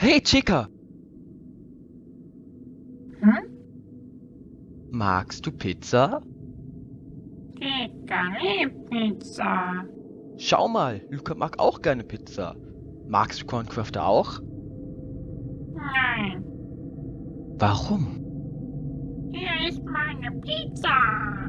Hey, Chica! Hm? Magst du Pizza? Chica liebt Pizza. Schau mal, Luca mag auch gerne Pizza. Magst du Corncrafter auch? Nein, Warum? hier ist meine Pizza.